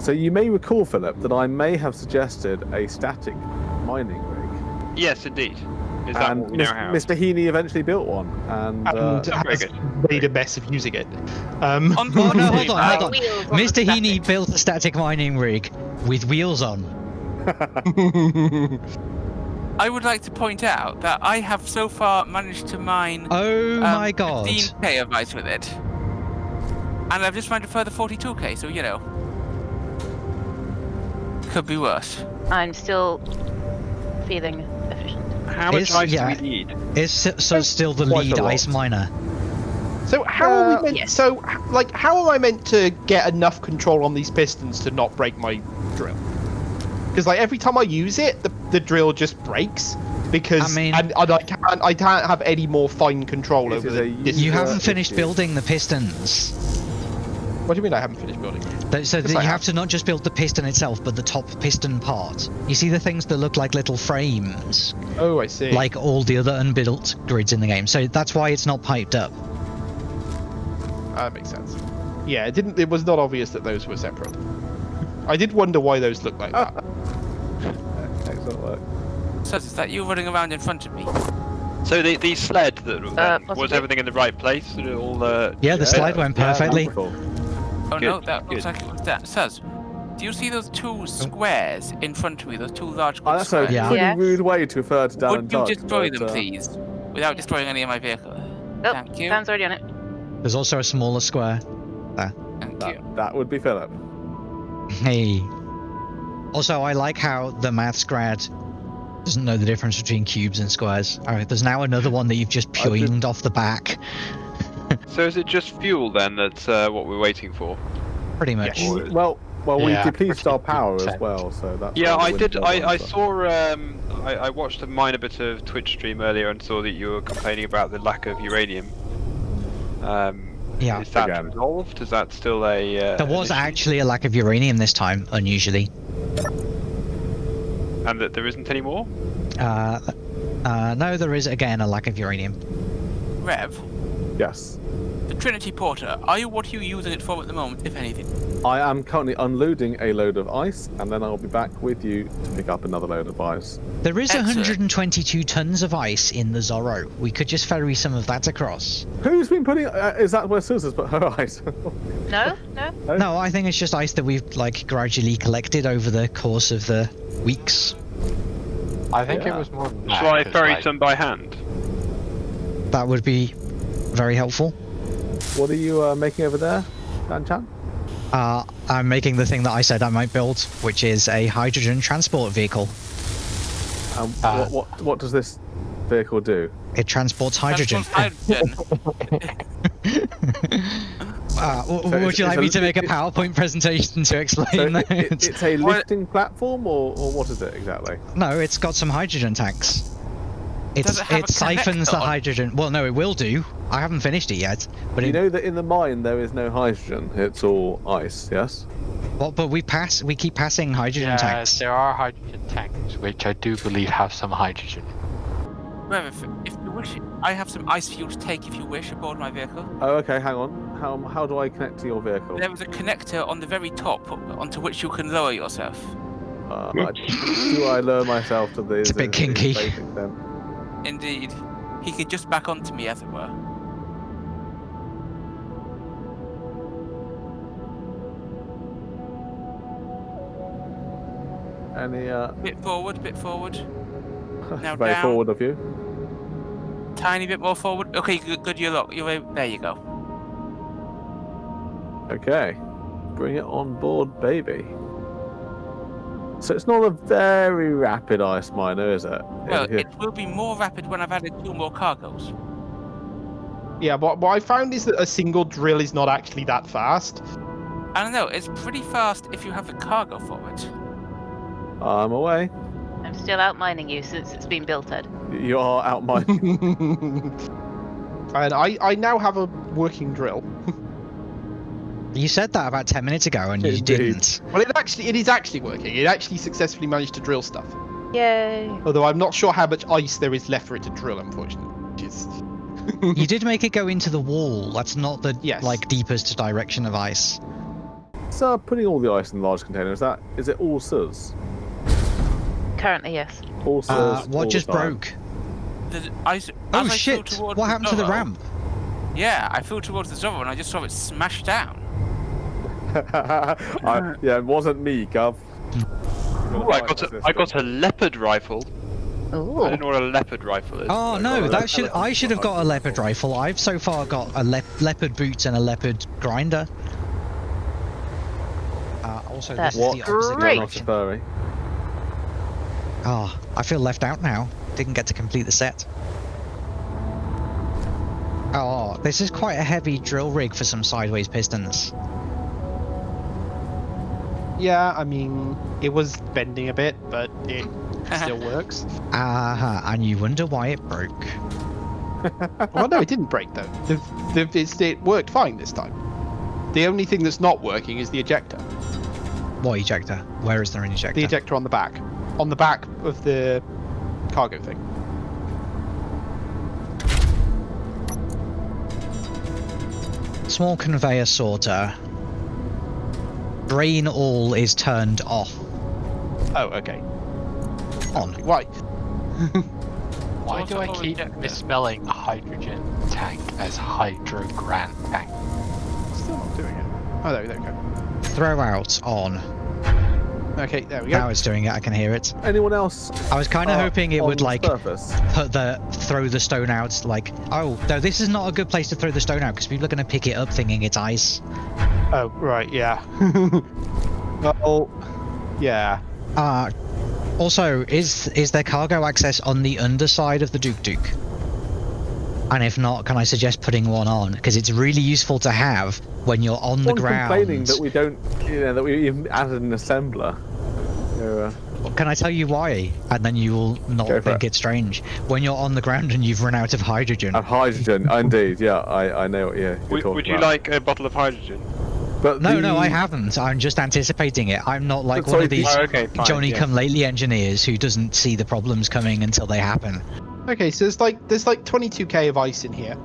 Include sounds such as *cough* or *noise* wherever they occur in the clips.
So you may recall, Philip, that I may have suggested a static mining rig, Yes, indeed. Is that and what we now have? Mr. Heaney eventually built one. And, uh, and very has made a mess of using it. Um, On Oh, *laughs* no, hold on, uh, hold on. Wheels on the Mr. Heaney built a static mining rig with wheels on. *laughs* I would like to point out that I have so far managed to mine Oh um, my god. 15k of ice with it. And I've just mined a further 42k, so you know. Could be worse. I'm still feeling efficient. How much Is- ice yeah. do we need? Is so, so still the Quite lead ice miner? so how are Uh, we meant? yes. So like, how am I meant to get enough control on these pistons to not break my drill? Because like every time I use it, the, the drill just breaks. Because I mean- and, and I can't I can't have any more fine control It over is the. You haven't finished issue. building the pistons. What do you mean I haven't finished building? Th- So that you have have. to not just build the piston itself, but the top piston part. You see the things that look like little frames, Oh, I see. like all the other unbuilt grids in the game. So that's why it's not piped up. that makes sense. Yeah, it didn't. It was not obvious that those were separate. I did wonder why those looked like that. *laughs* excellent work. So is that you running around in front of me? So the, the sled that um, was everything in the right place? Sort All uh, Yeah, the slide went Yeah, perfectly. Wonderful. Oh Good, no, that looks good. like it was that. says. do you see those two squares in front of me? Those two large Oh, that's a? Yeah. pretty Yes. rude way to refer to Dan and Would you Doug, destroy but, them, uh, please? Without destroying any of my vehicle. Oh, Thank you. Dan's already on it. There's also a smaller square. there. Thank you. That, that would be Philip. Hey. Also, I like how the maths grad doesn't know the difference between cubes and squares. Alright, there's now another *laughs* one that you've just I did- pwned off the back. So is it just fuel then that's uh, what we're waiting for? Pretty much. Yes. Well, well, we Yeah, depleted our power as well, so that's. Yeah, I did. I, I saw. Um, I, I watched a minor bit of Twitch stream earlier and saw that you were complaining about the lack of uranium. Um, Yeah. Is that Again. resolved? Is that still a? Uh, There was actually a lack of uranium this time, unusually. and that there isn't any more. Uh, uh, no, there is again a lack of uranium. Rev, Yes. the Trinity Porter, are you what are you using it for at the moment, if anything? I am currently unloading a load of ice, and then I'll be back with you to pick up another load of ice. There is Excellent. 122 tons of ice in the Zorro. We could just ferry some of that across. Who's been putting? Uh, is that where Susan's put her *laughs* ice? No, no. No, I think it's just ice that we've like gradually collected over the course of the weeks. I think Yeah. it was more than that. Shall I 'cause, ferry like, some by hand? That would be very helpful. what are you uh, making over there, Dan Chan? Uh, I'm making the thing that I said I might build, which is a hydrogen transport vehicle. Um, Uh, what, what what does this vehicle do? It transports hydrogen. Hydrogen. *laughs* *laughs* Uh, So would you like me to make a PowerPoint presentation to explain it, that? it, it's a lifting platform, or, or what is it exactly? No, it's got some hydrogen tanks. It's, Does it have a siphons the hydrogen. Well, no, it will do. I haven't finished it yet. But you it, know that in the mine there is no hydrogen; it's all ice. Yes. well, but we pass. We keep passing hydrogen Yes, tanks. there are hydrogen tanks, which I do believe have some hydrogen. Rev, if, if you wish, I have some ice fuel to take if you wish aboard my vehicle. Oh, okay. Hang on. How how do I connect to your vehicle? There is a connector on the very top onto which you can lower yourself. Uh, I, do I lower myself to this? It's a bit kinky. Then? Indeed. He could just back onto me, as it were. Any uh, Bit forward, bit forward. *laughs* Now very down. forward of you. Tiny bit more forward. Okay, good, good you look. You're there you go. Okay, bring it on board, baby. So it's not a very rapid ice miner, is it? Well, it will be more rapid when I've added two more cargoes. Yeah, but what I found is that a single drill is not actually that fast. I don't know, it's pretty fast if you have the cargo for it. I'm away. I'm still out mining you since it's been built, Ed. You are out my. and *laughs* I, I now have a working drill. *laughs* You said that about 10 minutes ago and you Indeed. didn't. Well, it actually it is actually working. It actually successfully managed to drill stuff. Yay. Although I'm not sure how much ice there is left for it to drill, unfortunately. Which is *laughs* You did make it go into the wall. That's not the Yes. like deepest direction of ice. So putting all the ice in the large container, is that is it all SUS? Currently, yes. All SUS. Uh, what the just time? broke? The, I, as Oh shit! What happened to the ramp? Yeah, I flew towards the Zorro and I just saw it smash down. *laughs* I, yeah, it wasn't me, Gov. Ooh, I got a, I got a leopard rifle. I Ooh. don't know what a leopard rifle is. Oh I no, that should I should have got a leopard rifle. I've so far got a le leopard boots and a leopard grinder. Uh, also, That's this is What? the opposite great. Not a direction. furry. Ah, I feel left out now. Didn't get to complete the set. Oh, this is quite a heavy drill rig for some sideways pistons. Yeah, I mean, it was bending a bit, but it *laughs* still works. Ah, and you wonder why it broke. *laughs* Well, no, it didn't break though. The, the, it's, it worked fine this time. The only thing that's not working is the ejector. What ejector? Where is there an ejector? The ejector on the back, on the back of the cargo thing. Small conveyor sorter. Drain all is turned off. Oh, okay. On. Why? *laughs* Why do I keep misspelling hydrogen tank as hydro grant tank? Still not doing it. Oh, there, there we go. Throw out on. Okay, there we go. Now it's doing it. I can hear it. Anyone else? I was kind of uh, hoping it would like surface? put the throw the stone out. Like, oh no, this is not a good place to throw the stone out because people are going to pick it up thinking it's ice. Oh, right, yeah. *laughs* oh, yeah. Uh also, is is there cargo access on the underside of the Duke Duke? And if not, can I suggest putting one on? Because it's really useful to have when you're on the Someone ground. complaining that we don't, you know, that we even added an assembler. So, uh, Can I tell you why? And then you will not Go think it. it's strange. When you're on the ground and you've run out of hydrogen. of hydrogen, *laughs* indeed. Yeah, I, I know what you're, you're Would, talking would you about. like a bottle of hydrogen? But no, the, no, I haven't. I'm just anticipating it. I'm not like But one of these Oh, okay, fine, Johnny yeah. come lately engineers who doesn't see the problems coming until they happen. Okay, so there's like there's like 22k of ice in here.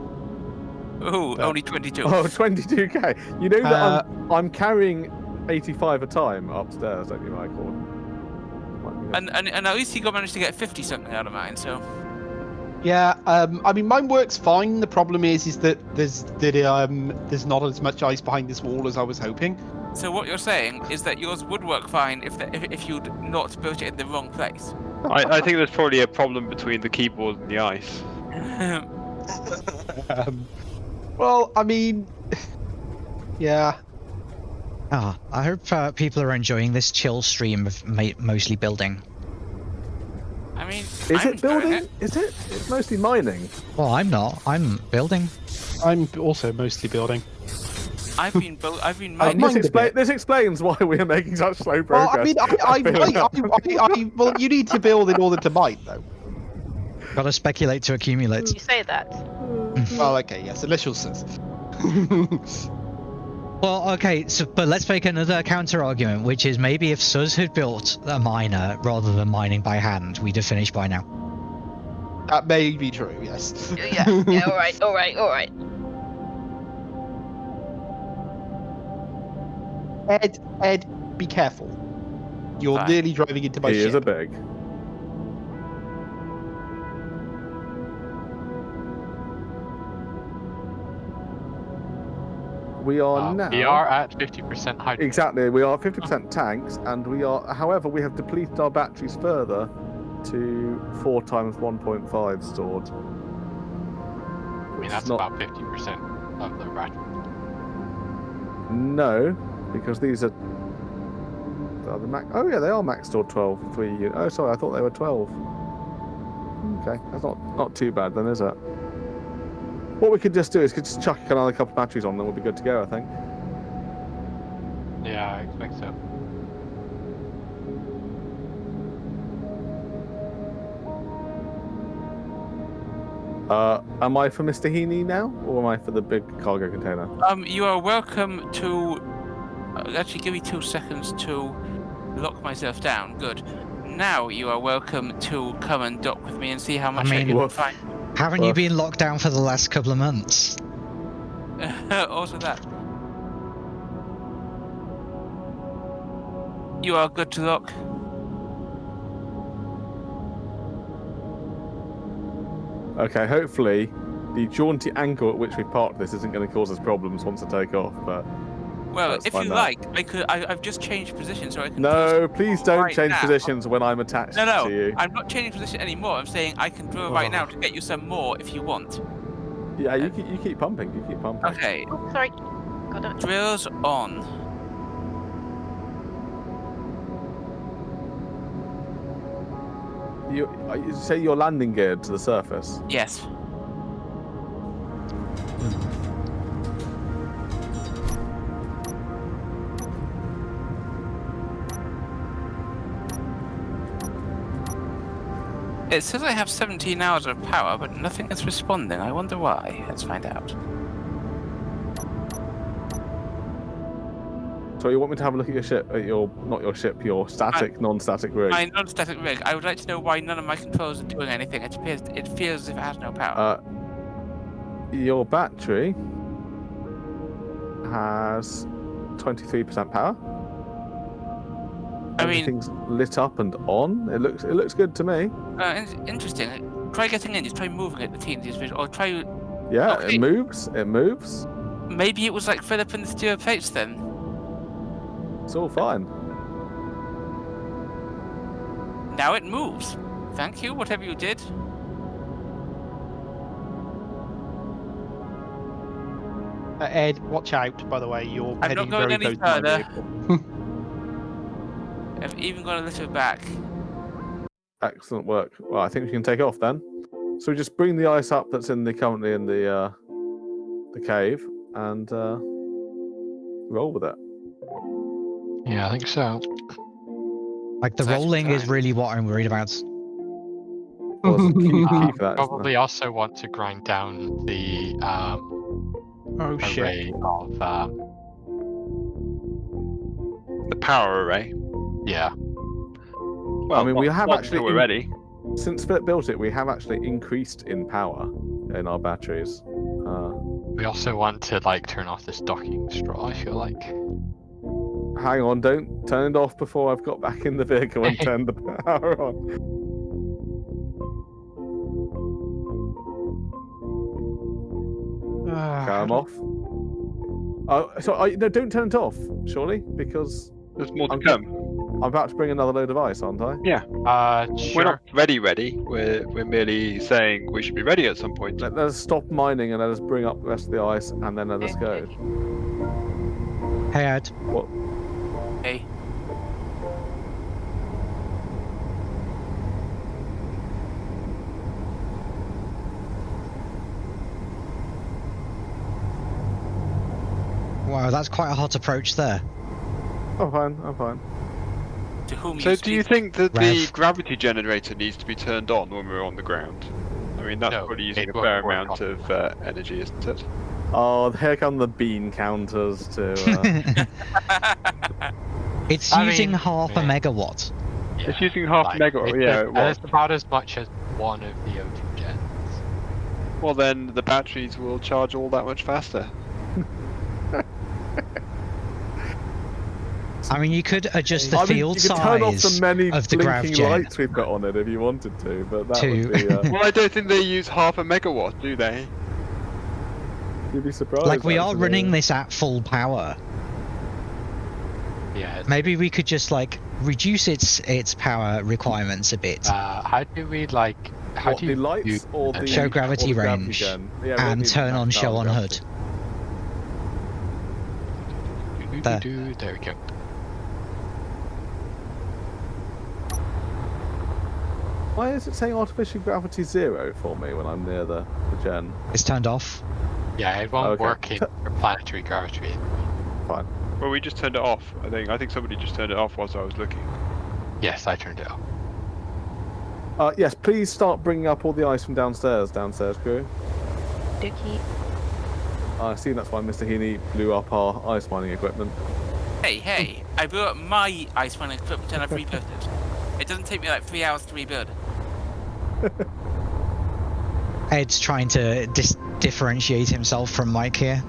Ooh, Uh, only 22. *laughs* Oh, 22k. You know that Uh, I'm, I'm carrying 85 a time upstairs, don't you, Michael? Might be- And, and and at least he got managed to get 50 something out of mine, so. Yeah, um, I mean mine works fine. The problem is, is that there's that um there's not as much ice behind this wall as I was hoping. So what you're saying is that yours would work fine if the, if, if you'd not built it in the wrong place. I, I think there's probably a problem between the keyboard and the ice. *laughs* Um, well, I mean, *laughs* yeah, Ah, I hope uh, people are enjoying this chill stream of ma- mostly building. I mean, Is I'm it enjoying building? it. Is it? It's mostly mining. Well, I'm not. I'm building. I'm also mostly building. I've been built. I've been *laughs* I Uh, mining. this, a expla- bit. this explains why we are making such slow Well, progress. I mean, I, I, *laughs* I, I, I, I, well, you need to build in order to mine, though. Gotta speculate to accumulate. You say that. Well, okay, yes, initial says. *laughs* Well, okay, so but let's make another counter argument, which is maybe if Suz had built a miner rather than mining by hand, we'd have finished by now. that may be true, yes. Yeah, yeah, alright, alright, alright. Ed, Ed, be careful. You're Fine. nearly driving into my he ship. is a big. We are Uh, now. we are at 50% hydrogen. Exactly, we are 50% tanks, and we are. However, we have depleted our batteries further to four times 1.5 stored. I mean, that's not- about 50% of the battery. No, because these are. Are the max? Oh yeah, they are max stored 12. Three. Oh, sorry, I thought they were 12. Okay, that's not not too bad then, is it? What we could just do is could just chuck another couple of batteries on, then we'll be good to go. I think. Yeah, I expect so. Uh, am I for Mr. Heaney now, or am I for the big cargo container? Um, you are welcome to. Uh, actually, give me two seconds to lock myself down. Good. Now you are welcome to come and dock with me and see how much I, mean, can woof. find. Haven't you been locked down for the last couple of months? *laughs* also that. You are good to look. Okay, hopefully the jaunty angle at which we parked this isn't going to cause us problems once I take off. But Well, if you find like, I could. I, I've just changed position, so I can. no, please don't right change now- positions when I'm attached to you. No, no, to you. I'm not changing position anymore. I'm saying I can drill right now to get you some more if you want. Yeah, you keep, you keep pumping. You keep pumping. Okay, Oh, sorry. Got it. drills on. You, uh, you say you're landing geared to the surface. Yes. It says I have 17 hours of power, but nothing is responding. I wonder why. Let's find out. So you want me to have a look at your ship, at your not your ship, your static, non-static rig? My non-static rig. I would like to know why none of my controls are doing anything. It appears. It feels as if it has no power. Uh, your battery has 23% power. I mean- Everything's lit up and on. It looks it looks good to me. Uh, in- interesting. Try getting in. Just try moving it. The TNT's visual. Or try. Yeah, Okay. it moves. It moves. Maybe it was like Philip and the steel plates then. It's all fine. Now it moves. Thank you. Whatever you did. Uh, Ed, watch out. By the way, you're I'm heading not going very any close to my further. *laughs* vehicle. I've even got a little back. Excellent work. Well, I think we can take off then. So we just bring the ice up that's in the currently in the uh, the cave and uh, roll with it. Yeah, I think so. Like the That's rolling is really what I'm worried about. Well, there's key, key Uh, for that. isn't there? probably also want to grind down the um, oh shit. array of um, The power array. Yeah. Well, I mean, we have not actually until we're in- ready. Since Philip built it, we have actually increased in power in our batteries. Uh, We also want to like turn off this docking straw. I feel like. hang on, don't turn it off before I've got back in the vehicle and *laughs* turned the power on. Ah, Come off. Oh, so I, no, don't turn it off, surely, because There's more to I'm come. I'm about to bring another load of ice, aren't I? Yeah. Uh, We're not ready, ready. We're we're merely saying we should be ready at some point. Let, let us stop mining and let us bring up the rest of the ice, and then let us go. Hey Ed, What? Hey. wow, that's quite a hot approach there. I'm fine. I'm fine. To whom So you do you think that the gravity generator needs to be turned on when we're on the ground? I mean, that's No, probably using a fair amount on- of uh, energy, isn't it? Oh, here come the bean counters to. Uh, *laughs* *laughs* it's I using mean, half a megawatt. Yeah, It's using half like, megawatt, it- yeah, it- it was. It's about as much as one of the O2 gens. Well, then the batteries will charge all that much faster. I mean, you could adjust the I mean, field you could turn off size the many of the grav blinking gen. lights we've got on it if you wanted to, but that To- would be. Uh, *laughs* Well, I don't think they use half a megawatt, do they? you'd be surprised. Like we are running this at full power. Yeah. Maybe we could just like reduce its its power requirements a bit Uh, how do we like? How What, do you the lights use or the- the Show or gravity the range gen? Yeah, and turn on show on hood. do- do- There. There we go. Why is it saying artificial gravity zero for me when I'm near the, the gen? It's turned off. Yeah, it won't Okay. work in your *laughs* planetary gravity. Fine. Well, we just turned it off. I think. I think somebody just turned it off whilst I was looking. Yes, I turned it off. Uh, yes, please start bringing up all the ice from downstairs, downstairs crew. Dookie. I see that's why Mr. Heaney blew up our ice mining equipment. Hey, hey! I blew up my ice mining equipment and I've rebuilt it. It doesn't take me like three hours to rebuild. Ed's trying to dis- differentiate himself from Mike here.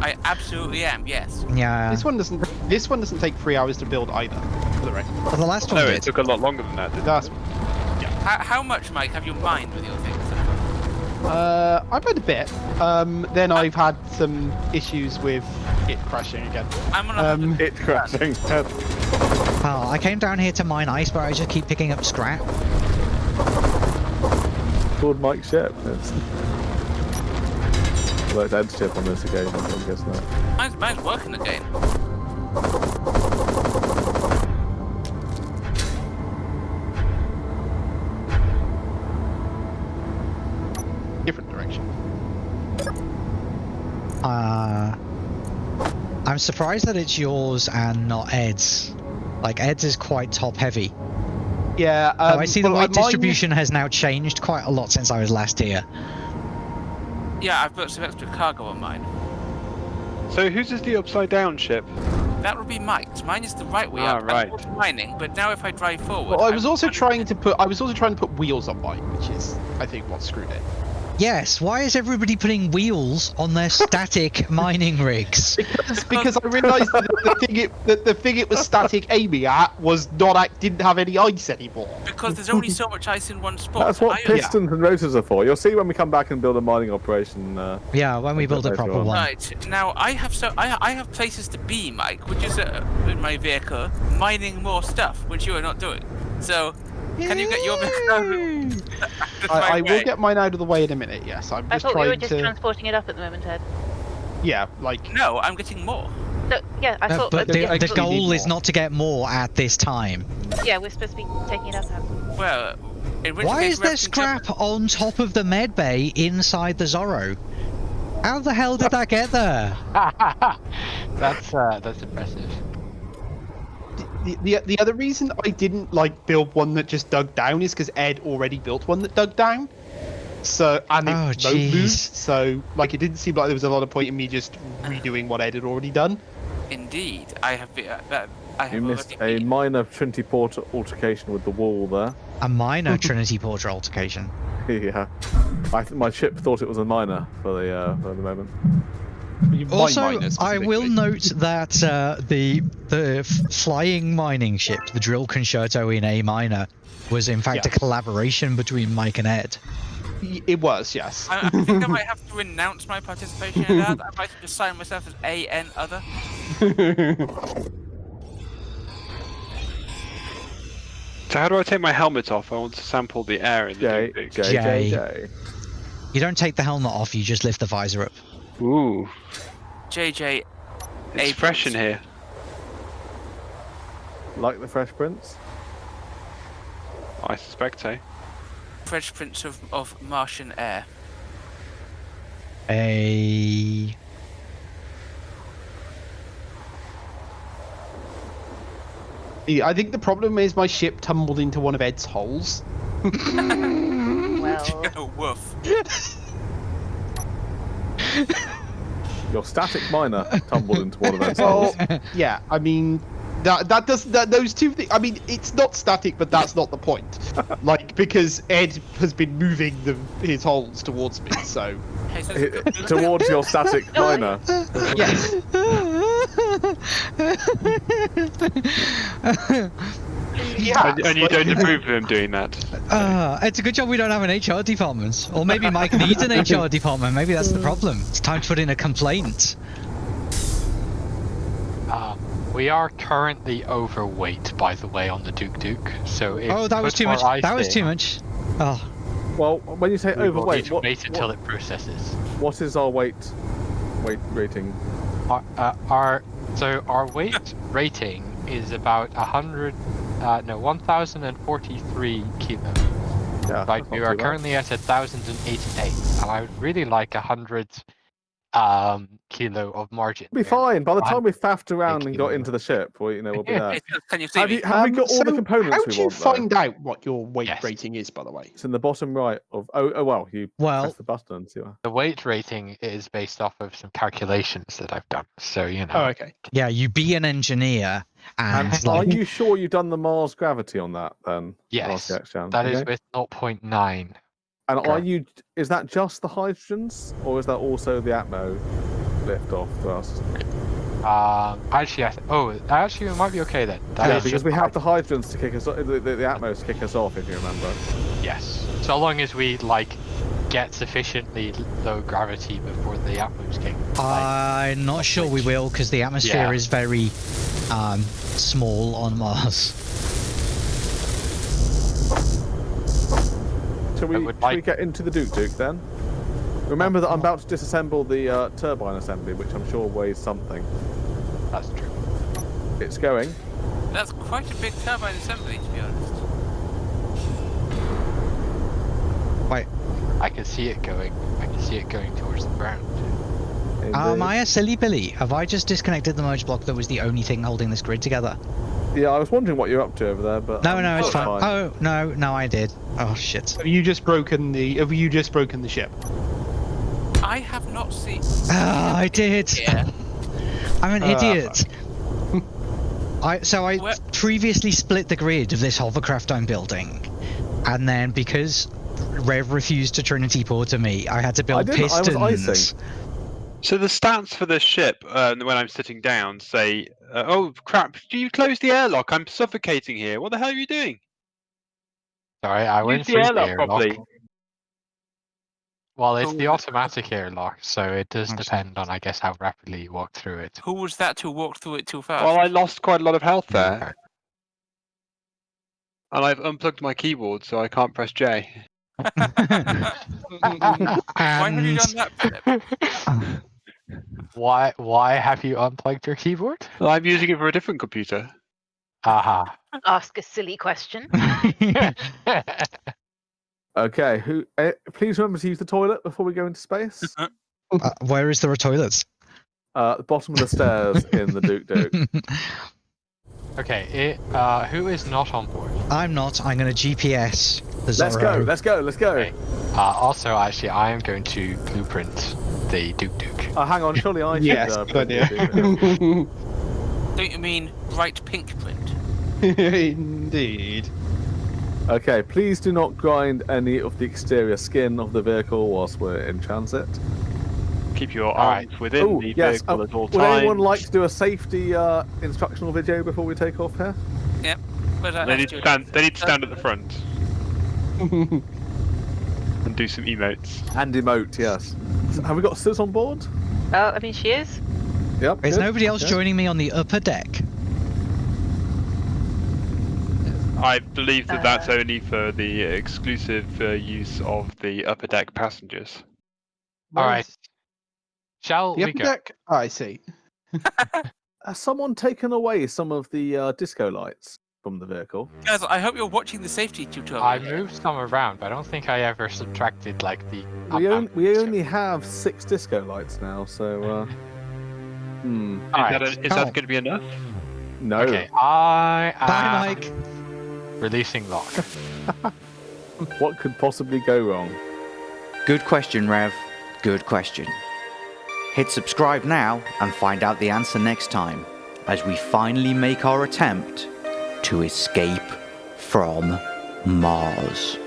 I absolutely am. Yes. Yeah. This one doesn't. This one doesn't take three hours to build either. For the direction. Well, the last one No, did. it took a lot longer than that. Didn't That's How, how much, Mike, have you mined with your things? Uh, I've had a bit. Um, then I've had some issues with it crashing again. I'm on a Um, It crashing. *laughs* Oh, I came down here to mine ice, but I just keep picking up scrap. Called Mike Ship. It's... Well, it's Ed's on this occasion, I'm guessing that. mine's, mine's working again. different direction. Uh, I'm surprised that it's yours and not Ed's. Like Ed's is quite top heavy. Yeah. oh, Um, I see the well, weight mine- distribution has now changed quite a lot since I was last here. Yeah, I've put some extra cargo on mine. So whose is the upside down ship? That would be Mike's. Mine is the right way Ah, up. right. I'm mining, but now if I drive forward. Well, I I'm was also trying to put. I was also trying to put wheels on mine, which is, I think, what screwed it. Yes, why is everybody putting wheels on their static *laughs* mining rigs? Because, because I realised that the thing it that the thing it was static *laughs* aiming at was not act, didn't have any ice anymore. Because there's only so much ice in one spot. That's what I- pistons and rotors are for. You'll see when we come back and build a mining operation. Uh, Yeah, when we build a proper one. Right now, I have so I I have places to be, Mike, which is uh, in my vehicle, mining more stuff, which you are not doing. So, can you get your vehicle out of the *laughs* I, I will get mine out of the way in a minute. Yes, I'm I just thought we trying were just to. transporting it up at the moment, Ed. Yeah, like No, I'm getting more. No, yeah, I No, thought. but uh, the, yeah, the but- goal is more. not to get more at this time. Yeah, we're supposed to be taking it up. Now. Well, in which Why case is we there have to jump- scrap on top of the med bay inside the Zorro? How the hell did *laughs* that get there? *laughs* that's uh, that's impressive. The, the the other reason I didn't like build one that just dug down is because Ed already built one that dug down. So and it Oh, no moved, so like it didn't seem like there was a lot of point in me just redoing what Ed had already done. Indeed, I have been. Uh, that- I have you missed a been- minor Trinity Port altercation with the wall there. A minor *laughs* Trinity Porter altercation. *laughs* yeah. I th- my ship thought it was a minor for the uh, for the moment. You- mine Also, I will note *laughs* that uh, the the flying mining ship, the Drill Concerto in A minor, was in fact a collaboration between Mike and Ed. It was yes. I, I think I *laughs* might have to renounce my participation in that. I might just sign myself as A N other. *laughs* So how do I take my helmet off? I want to sample the air in the J J J J. J. You don't take the helmet off, you just lift the visor up. Ooh, JJ. it's fresh in here. Like the Fresh Prince. I suspect so. Fresh Prince of, of Martian Air. A. I think the problem is my ship tumbled into one of Ed's holes. *laughs* Well, *laughs* woof. *laughs* *laughs* Your static miner tumbled into one of those Well, holes. yeah, I mean, that that does that those two things. I mean, it's not static, but that's not the point. *laughs* like because Ed has been moving the his holes towards me, so Hey, so Hi- Towards your *laughs* static miner. yes. Yeah, And, and you don't approve of him doing that. Uh, it's a good job we don't have an HR department. Or maybe Mike *laughs* needs an HR department. Maybe that's the problem. It's time to put in a complaint. Um, we are currently overweight, by the way, on the Duke Duke. So if Oh, that was too much. ice That was in, too much. Oh, Well, when you say We overweight, what, wait until what, it processes. what is our weight weight rating? Our, uh, our so our weight rating is about a hundred, uh, no, one thousand and forty-three kilo. Yeah, Right, we are too bad. currently at a thousand and eighty-eight, and I would really like a hundred um kilo of margin. Be there. fine. By the time we faffed around and got into the ship, we, you know, we'll be *laughs* there. Can you see Have me? you, have we Um, got all the so components How we do you want? though? find out what your weight Yes. rating is, by the way? It's in the bottom right of. Oh, oh well, you well, press the button and see what. The weight rating is based off of some calculations that I've done. So you know. Oh, okay. yeah, you be an engineer and, And are you sure you've done the Mars gravity on that then? Yes, RCX Chan? That is Okay. with 0.9. And are you? Is that just the hydrogens, or is that also the Atmo lift off thrust? Um, actually, I th- oh, actually, it might be okay then. That Yeah, because we have the high- hydrants to kick us off, the, the, the Atmos to kick us off, if you remember. Yes. So long as we like get sufficiently low gravity before the atmos kick. like, I'm not sure we will because the atmosphere Yeah. is very um, small on Mars. Shall we, I would shall we get into the Duke Duke then? Remember that I'm about to disassemble the uh, turbine assembly, which I'm sure weighs something. that's true. It's going. That's quite a big turbine assembly, to be honest. Wait, I can see it going. I can see it going towards the ground. Am Indeed. I a silly Billy? Have I just disconnected the merge block that was the only thing holding this grid together? Yeah, I was wondering what you're up to over there, but No, um, no, it's that's fine. Oh, no, no, I did. Oh, shit. Have you just broken the? Have you just broken the ship? I have not seen. Ah, I *laughs* did. Yeah. *laughs* I'm an Ah, idiot. I so I Where- previously split the grid of this hovercraft I'm building, and then because Rev refused to Trinity port to me, I had to build didn't, I was pistons. icing. So the stats for the ship uh, when I'm sitting down say, uh, "Oh crap! Do you close the airlock? I'm suffocating here. What the hell are you doing? Sorry, I went through the airlock airlock. properly." Well, it's the Oh. automatic airlock, so it does I see. depend on, I guess, how rapidly you walk through it. Who was that to walk through it too fast? Well, I lost quite a lot of health Okay. there, and I've unplugged my keyboard, so I can't press J. *laughs* Why have you done that, Philip? *laughs* Why? Why have you unplugged your keyboard? Well, I'm using it for a different computer. Aha. Ask a silly question. *laughs* Okay, who? Uh, please remember to use the toilet before we go into space. *laughs* Uh, where is the toilets? uh, at the bottom of the stairs in the Duke Duke. *laughs* okay. It, uh, who is not on board? I'm not. I'm going to GPS the Let's go. Let's go. Let's go. Okay. Uh, also, actually, I am going to blueprint the Duke Duke. Oh, hang on. Surely I should. yes, uh, good print the idea. Duke Duke. *laughs* Don't you mean bright pink print? *laughs* Indeed. Okay, please do not grind any of the exterior skin of the vehicle whilst we're in transit. Keep your Alright. arms within Oh, the yes. vehicle uh, at all would anyone like to do a safety uh, instructional video before we take off here? Yep. They need to stand. They need to stand at the front *laughs* and do some emotes. And emote, yes. Have we got Sis on board? Oh, I mean, she is. Yep. Is good, nobody else okay. joining me on the upper deck? I believe that that's Uh. only for the exclusive uh, use of the upper deck passengers. All right. Shall The we upper go? deck. Oh, I see. *laughs* Has someone taken away some of the uh, disco lights from the vehicle? Guys, I hope you're watching the safety tutorial. I moved some around, but I don't think I ever subtracted like the. We, on, we only have six disco lights now, so. Uh, *laughs* hmm. Is, Alright. that, a, is that going to be enough? No. Okay, I Bye, am Mike. releasing lock. *laughs* What could possibly go wrong? Good question, Rev. Good question. Hit subscribe now and find out the answer next time as we finally make our attempt to escape from Mars.